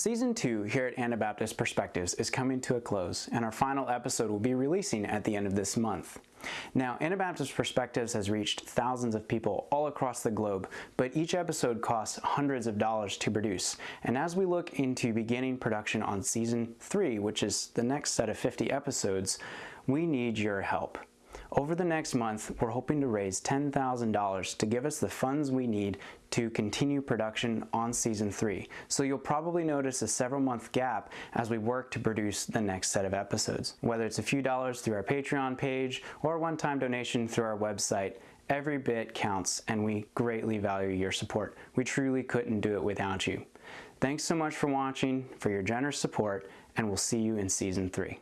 Season 2 here at Anabaptist Perspectives is coming to a close, and our final episode will be releasing at the end of this month. Now, Anabaptist Perspectives has reached thousands of people all across the globe, but each episode costs hundreds of dollars to produce. And as we look into beginning production on Season 3, which is the next set of 50 episodes, we need your help. Over the next month, we're hoping to raise $10,000 to give us the funds we need to continue production on season three. So you'll probably notice a several month gap as we work to produce the next set of episodes. Whether it's a few dollars through our Patreon page or a one-time donation through our website, every bit counts and we greatly value your support. We truly couldn't do it without you. Thanks so much for watching, for your generous support, and we'll see you in season three.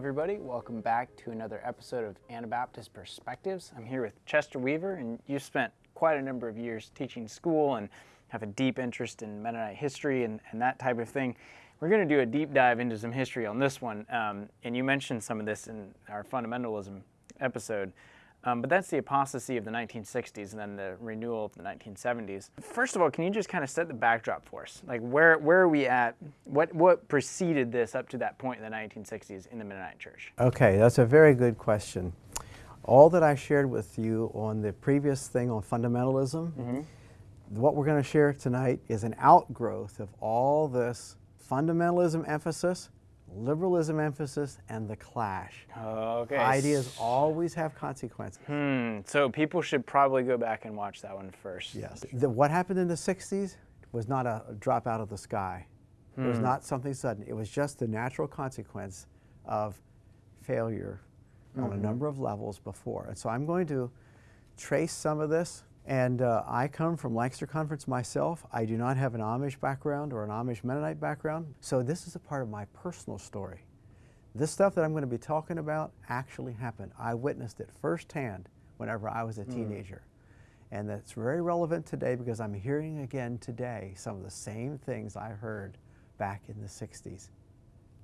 Everybody, welcome back to another episode of Anabaptist Perspectives. I'm here with Chester Weaver and you spent quite a number of years teaching school and have a deep interest in Mennonite history and, and that type of thing. We're going to do a deep dive into some history on this one um, and you mentioned some of this in our fundamentalism episode. Um, but that's the apostasy of the 1960s and then the renewal of the 1970s. First of all, can you just kind of set the backdrop for us? Like where, where are we at? What, what preceded this up to that point in the 1960s in the Mennonite Church? Okay, that's a very good question. All that I shared with you on the previous thing on fundamentalism, mm -hmm. what we're going to share tonight is an outgrowth of all this fundamentalism emphasis liberalism emphasis and the clash. Okay. Ideas always have consequences. Hmm. So people should probably go back and watch that one first. Yes. The, what happened in the 60s was not a drop out of the sky. Hmm. It was hmm. not something sudden. It was just the natural consequence of failure mm -hmm. on a mm-hmm. number of levels before. And so I'm going to trace some of this and uh, I come from Lancaster Conference myself. I do not have an Amish background or an Amish Mennonite background, so this is a part of my personal story. This stuff that I'm going to be talking about actually happened. I witnessed it firsthand whenever I was a hmm. teenager. Mm. And that's very relevant today because I'm hearing again today some of the same things I heard back in the 60s.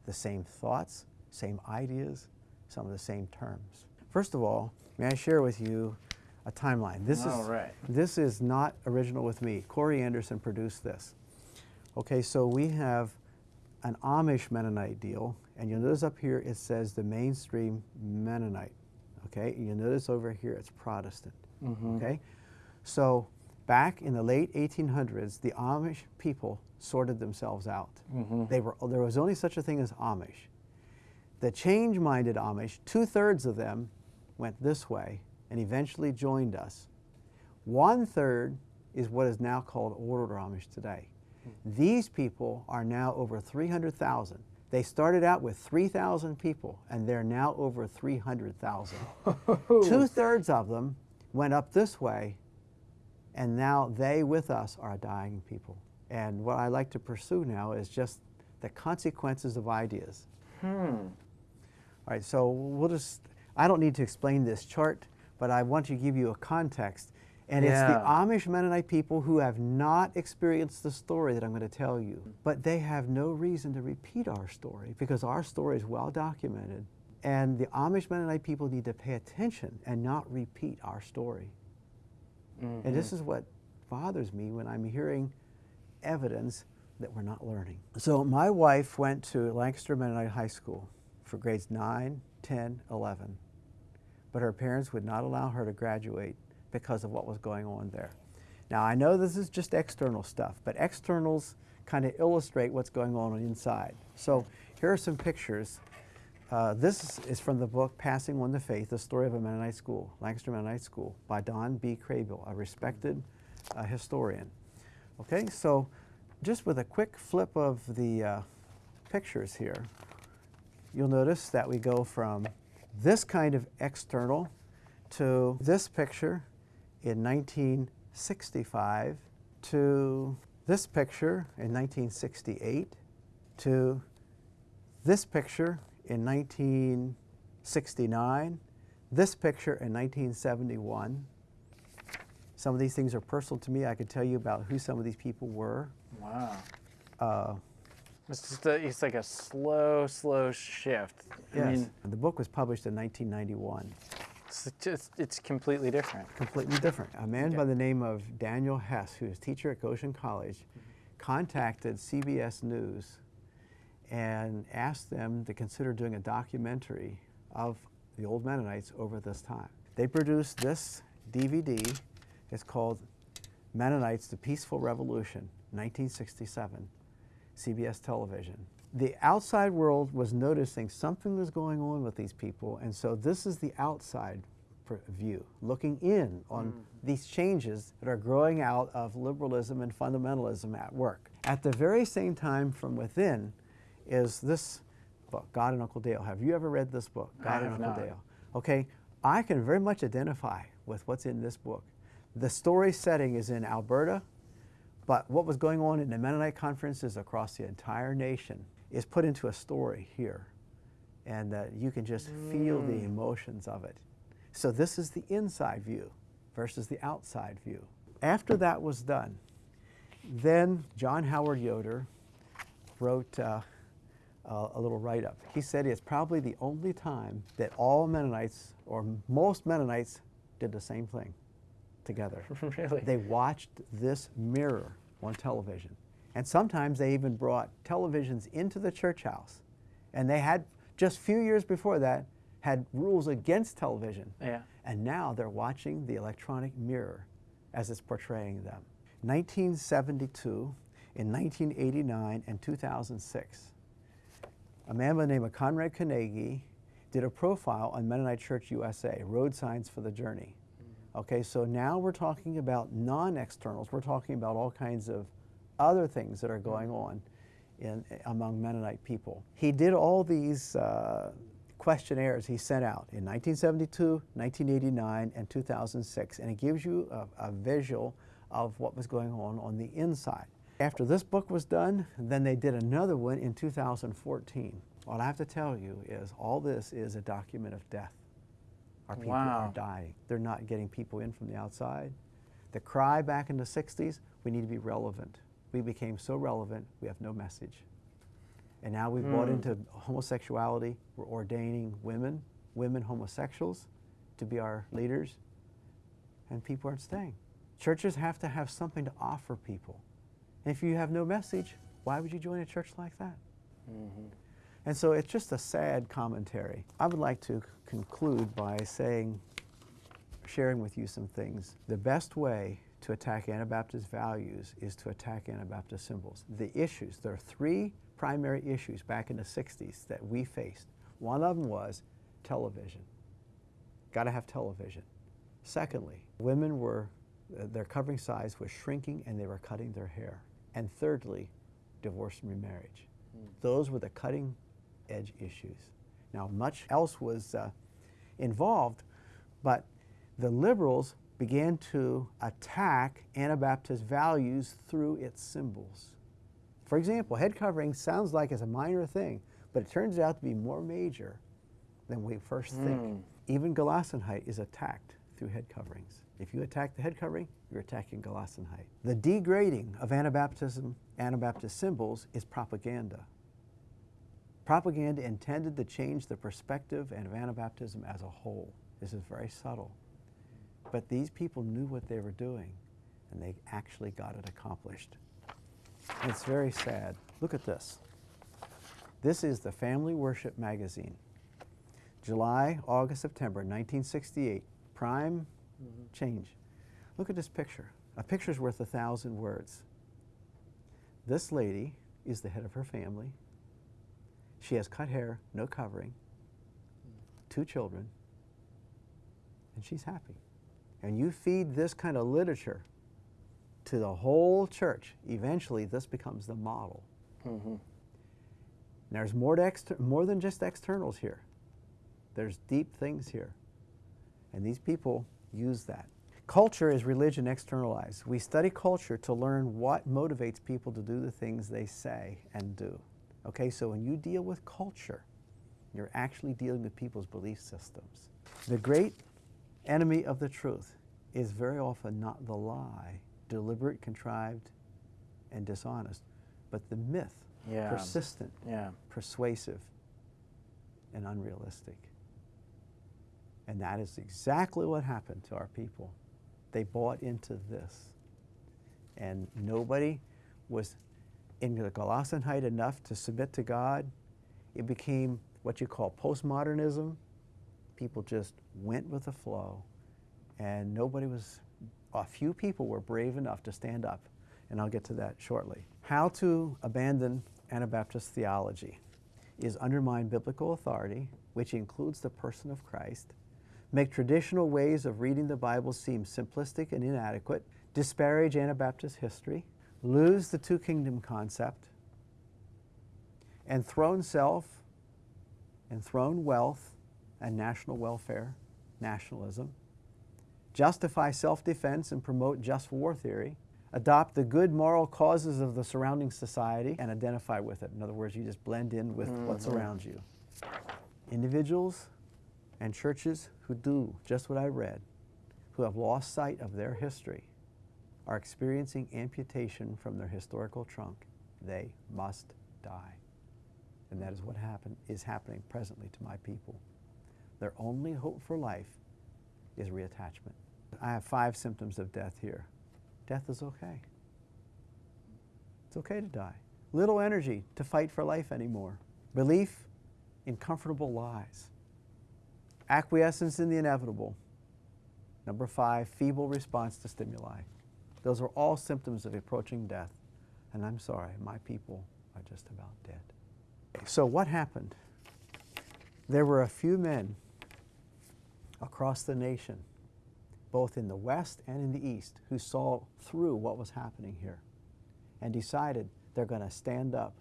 The same thoughts, same ideas, some of the same terms. First of all, may I share with you a timeline. This All is right. this is not original with me. Corey Anderson produced this. Okay, so we have an Amish Mennonite deal, and you'll notice up here it says the mainstream Mennonite. Okay, and you'll notice over here it's Protestant. Mm -hmm. Okay, so back in the late 1800s, the Amish people sorted themselves out. Mm -hmm. They were there was only such a thing as Amish. The change-minded Amish, two thirds of them went this way, and eventually joined us. One third is what is now called Old Amish today. These people are now over 300,000. They started out with 3,000 people, and they're now over 300,000. Two-thirds of them went up this way, and now they with us are dying people. And what I like to pursue now is just the consequences of ideas. Hmm. All right, so we'll just, I don't need to explain this chart but I want to give you a context. And yeah. it's the Amish Mennonite people who have not experienced the story that I'm going to tell you. But they have no reason to repeat our story because our story is well documented. And the Amish Mennonite people need to pay attention and not repeat our story. Mm -hmm. And this mm-hmm. is what bothers me when I'm hearing evidence that we're not learning. So my wife went to Lancaster Mennonite High School for grades 9, 10, 11 but her parents would not allow her to graduate because of what was going on there. Now I know this is just external stuff, but externals kind of illustrate what's going on inside. So here are some pictures. Uh, this is from the book Passing On the Faith, The Story of a Mennonite School, Lancaster Mennonite School by Don B. Kraybill, a respected uh, historian. Okay, so just with a quick flip of the uh, pictures here, you'll notice that we go from this kind of external to this picture in 1965 to this picture in 1968 to this picture in 1969, this picture in 1971. Some of these things are personal to me. I could tell you about who some of these people were. Wow. Uh, It's just a, it's like a slow, slow shift. I Yes. mean, the book was published in 1991. it's just it's completely different. completely different. A man Okay. by the name of Daniel Hess, who is teacher at Goshen College, mm-hmm. contacted CBS News and asked them to consider doing a documentary of the old Mennonites over this time. They produced this DVD. It's called Mennonites, The Peaceful Revolution, 1967, CBS television. The outside world was noticing something was going on with these people, and so this is the outside view, looking in on mm. these changes that are growing out of liberalism and fundamentalism at work. At the very same time, from within, is this book, God and Uncle Dale. Have you ever read this book, God and Uncle not. Dale? Okay, I can very much identify with what's in this book. The story setting is in Alberta, but what was going on in the Mennonite conferences across the entire nation is put into a story here. And uh, you can just feel the emotions of it. So this is the inside view versus the outside view. After that was done, then John Howard Yoder wrote uh, uh, a little write up. He said it's probably the only time that all Mennonites, or most Mennonites, did the same thing together. really. They watched this mirror on television. And sometimes they even brought televisions into the church house. And they had, just a few years before that, had rules against television. yeah. And now they're watching the electronic mirror as it's portraying them. 1972, in 1989, and 2006, a man by the name of Conrad Kanagy did a profile on Mennonite Church USA, Road Signs for the Journey. Okay, so now we're talking about non-externals. We're talking about all kinds of other things that are going on in, among Mennonite people. He did all these uh, questionnaires he sent out in 1972, 1989, and 2006, and it gives you a, a visual of what was going on on the inside. After this book was done, then they did another one in 2014. What I have to tell you is all this is a document of death. Our people are dying. They're not getting people in from the outside. The cry back in the 60s, we need to be relevant. We became so relevant, we have no message. And now we've bought Hmm. into homosexuality. We're ordaining women, women homosexuals, to be our leaders, and people aren't staying. Churches have to have something to offer people. And if you have no message, why would you join a church like that? And so it's just a sad commentary. I would like to conclude by saying, sharing with you some things. The best way to attack Anabaptist values is to attack Anabaptist symbols. The issues, there are three primary issues back in the 60s that we faced. One of them was television. Got to have television. Secondly, women were, uh, their covering size was shrinking and they were cutting their hair. And thirdly, divorce and remarriage. Those were the cutting edge issues. Now, much else was uh, involved, but the liberals began to attack Anabaptist values through its symbols. For example, head covering sounds like it's a minor thing, but it turns out to be more major than we first think. Even Gelassenheit is attacked through head coverings. If you attack the head covering, you're attacking Gelassenheit. The degrading of Anabaptism, Anabaptist symbols is propaganda. Propaganda intended to change the perspective and of Anabaptism as a whole. This is very subtle. But these people knew what they were doing, and they actually got it accomplished. And it's very sad. Look at this. This is the Family Worship Magazine. July, August, September 1968. Prime mm-hmm. change. Look at this picture. A picture's worth a thousand words. This lady is the head of her family. She has cut hair, no covering, two children, and she's happy. And you feed this kind of literature to the whole church, eventually this becomes the model. Mm-hmm. There's more, to exter- more than just externals here. There's deep things here. And these people use that. Culture is religion externalized. We study culture to learn what motivates people to do the things they say and do. Okay, so when you deal with culture, you're actually dealing with people's belief systems. The great enemy of the truth is very often not the lie, deliberate, contrived, and dishonest, but the myth Yeah. persistent, Yeah. persuasive, and unrealistic. And that is exactly what happened to our people. They bought into this. And nobody was in the Gelassenheit enough to submit to God. It became what you call postmodernism. People just went with the flow. And nobody was, a few people were brave enough to stand up. And I'll get to that shortly. How to abandon Anabaptist theology is undermine biblical authority, which includes the person of Christ, make traditional ways of reading the Bible seem simplistic and inadequate, disparage Anabaptist history, lose the two kingdom concept, enthrone self, enthrone wealth and national welfare, nationalism, justify self defense and promote just war theory, adopt the good moral causes of the surrounding society and identify with it. In other words, you just blend in with what's mm-hmm. around you. Individuals and churches who do just what I read, who have lost sight of their history, are experiencing amputation from their historical trunk. They must die. And that is what happen, is happening presently to my people. Their only hope for life is reattachment. I have five symptoms of death here. Death is okay. It's okay to die. Little energy to fight for life anymore. Belief in comfortable lies. Acquiescence in the inevitable. Number five, feeble response to stimuli. Those are all symptoms of approaching death. And I'm sorry, my people are just about dead. So, what happened? There were a few men across the nation, both in the West and in the East, who saw through what was happening here and decided they're going to stand up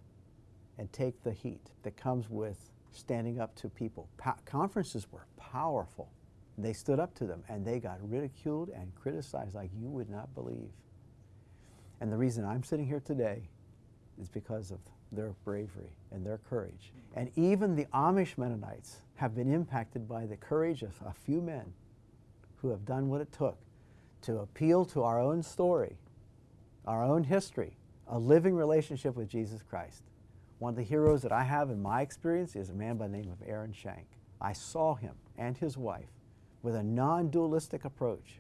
and take the heat that comes with standing up to people. Conferences were powerful. They stood up to them and they got ridiculed and criticized like you would not believe. And the reason I'm sitting here today is because of their bravery and their courage. And even the Amish Mennonites have been impacted by the courage of a few men who have done what it took to appeal to our own story, our own history, a living relationship with Jesus Christ. One of the heroes that I have in my experience is a man by the name of Aaron Shank. I saw him and his wife with a non dualistic approach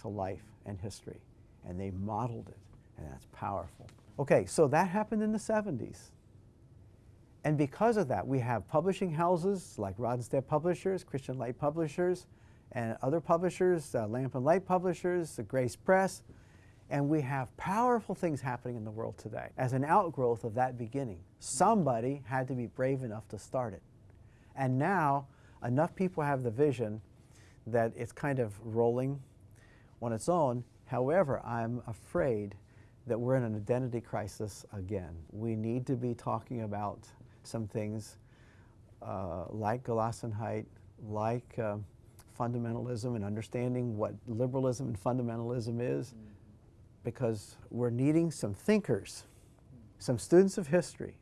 to life and history, and they modeled it, and that's powerful. Okay, so that happened in the 70s. And because of that, we have publishing houses like Rod and Staff Publishers, Christian Light Publishers, and other publishers, uh, Lamp and Light Publishers, the Grace Press, and we have powerful things happening in the world today as an outgrowth of that beginning. Somebody had to be brave enough to start it. And now, enough people have the vision that it's kind of rolling on its own. However, I'm afraid that we're in an identity crisis again. We need to be talking about some things uh, like Gelassenheit, like uh, fundamentalism, and understanding what liberalism and fundamentalism is, because we're needing some thinkers, some students of history,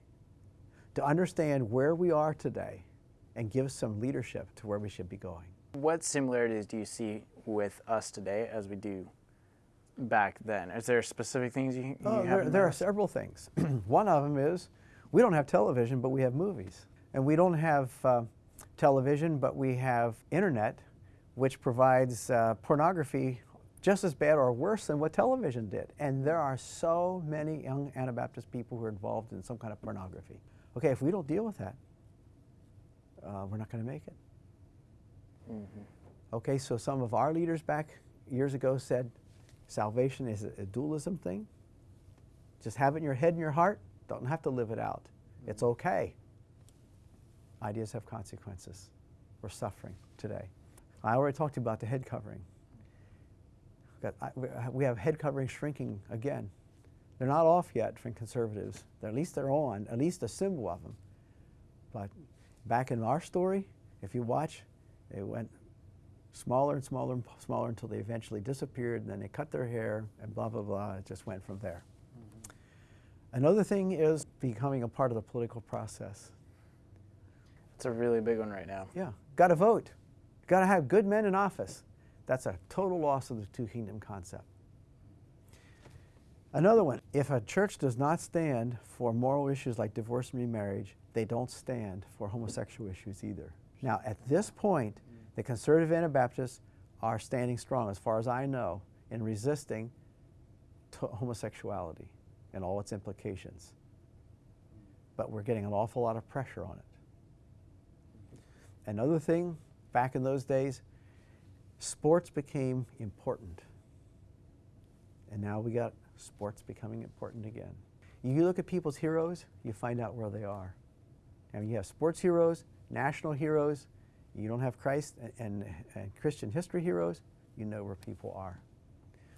to understand where we are today and give some leadership to where we should be going. What similarities do you see with us today as we do back then? Is there specific things you, you Oh, have? there, there are several things. One of them is we don't have television, but we have movies. And we don't have uh, television, but we have internet, which provides uh, pornography just as bad or worse than what television did. And there are so many young Anabaptist people who are involved in some kind of pornography. Okay, if we don't deal with that, uh, we're not going to make it. Mm-hmm. Okay, so some of our leaders back years ago said salvation is a, a dualism thing. Just have it in your head and your heart. Don't have to live it out. It's mm-hmm. okay. Ideas have consequences. We're suffering today. I already talked to you about the head covering. We- uh, We have head covering shrinking again. They're not off yet from conservatives. They're, at least they're on, at least a symbol of them. But back in our story, if you watch, it went smaller and smaller and smaller until they eventually disappeared, and then they cut their hair, and blah, blah, blah. It just went from there. Mm-hmm. Another thing is becoming a part of the political process. It's a really big one right now. Yeah, got to vote. Got to have good men in office. That's a total loss of the two kingdom concept. Another one, if a church does not stand for moral issues like divorce and remarriage, they don't stand for homosexual issues either. Now, at this point, the conservative Anabaptists are standing strong, as far as I know, in resisting homosexuality and all its implications. But we're getting an awful lot of pressure on it. Another thing, back in those days, sports became important. And now we got sports becoming important again. You look at people's heroes, you find out where they are. And you have sports heroes, national heroes, you don't have Christ and, and, Christian history heroes, you know where people are.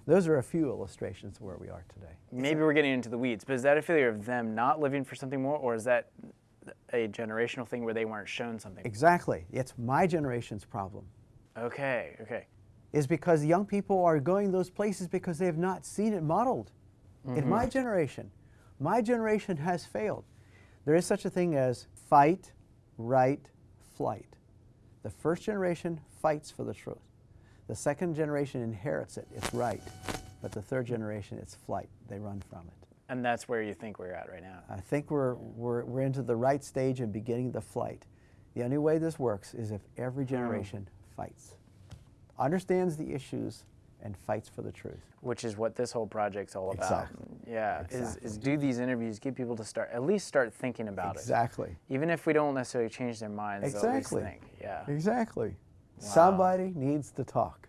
Those are a few illustrations of where we are today. Maybe we're getting into the weeds, but is that a failure of them not living for something more, or is that a generational thing where they weren't shown something? Exactly. It's my generation's problem. Okay, okay. Is because young people are going those places because they have not seen it modeled. Mm -hmm. In my mm-hmm. generation, my generation has failed. There is such a thing as fight, right, flight. The first generation fights for the truth. The second generation inherits it, it's right. But the third generation, it's flight. They run from it. And that's where you think we're at right now? I think we're, we're, we're into the right stage and beginning the flight. The only way this works is if every hmm. generation mm. fights, understands the issues, and fights for the truth. Which is what this whole project's all about. Exactly. Yeah, exactly. Is, is do these interviews, get people to start, at least start thinking about exactly. it. Exactly. Even if we don't necessarily change their minds, exactly. think. Yeah. Exactly. Wow. Somebody needs to talk.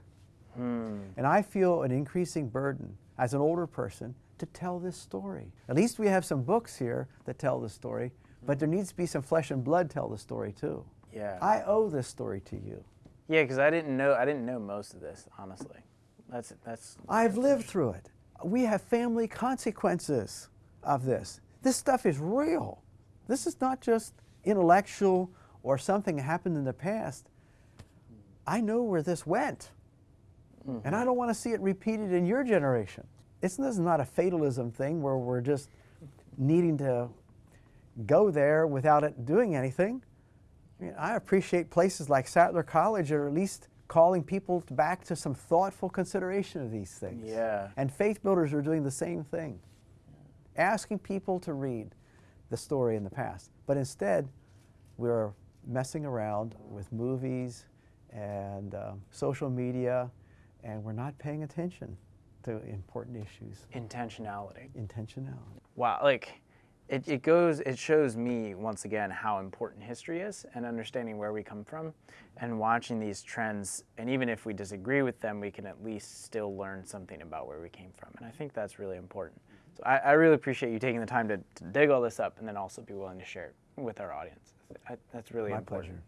Hmm. And I feel an increasing burden as an older person to tell this story. At least we have some books here that tell the story, but there needs to be some flesh and blood tell the story too. Yeah. I owe this story to you. Yeah, because I didn't know I didn't know most of this, honestly. That's that's I've lived through it. We have family consequences of this. This stuff is real. This is not just intellectual or something that happened in the past. I know where this went. Mm -hmm. And I don't want to see it repeated in your generation. It's, this is not a fatalism thing where we're just needing to go there without it doing anything. I, mean, I appreciate places like Sattler College or at least calling people back to some thoughtful consideration of these things. Yeah. And faith builders are doing the same thing. Asking people to read the story in the past. But instead, we're messing around with movies and uh, social media, and we're not paying attention to important issues. Intentionality. Intentionality. Wow, like it, it goes, it shows me once again how important history is and understanding where we come from and watching these trends. And even if we disagree with them, we can at least still learn something about where we came from. And I think that's really important. So I, I really appreciate you taking the time to, to, dig all this up and then also be willing to share it with our audience. I, that's really My important. pleasure.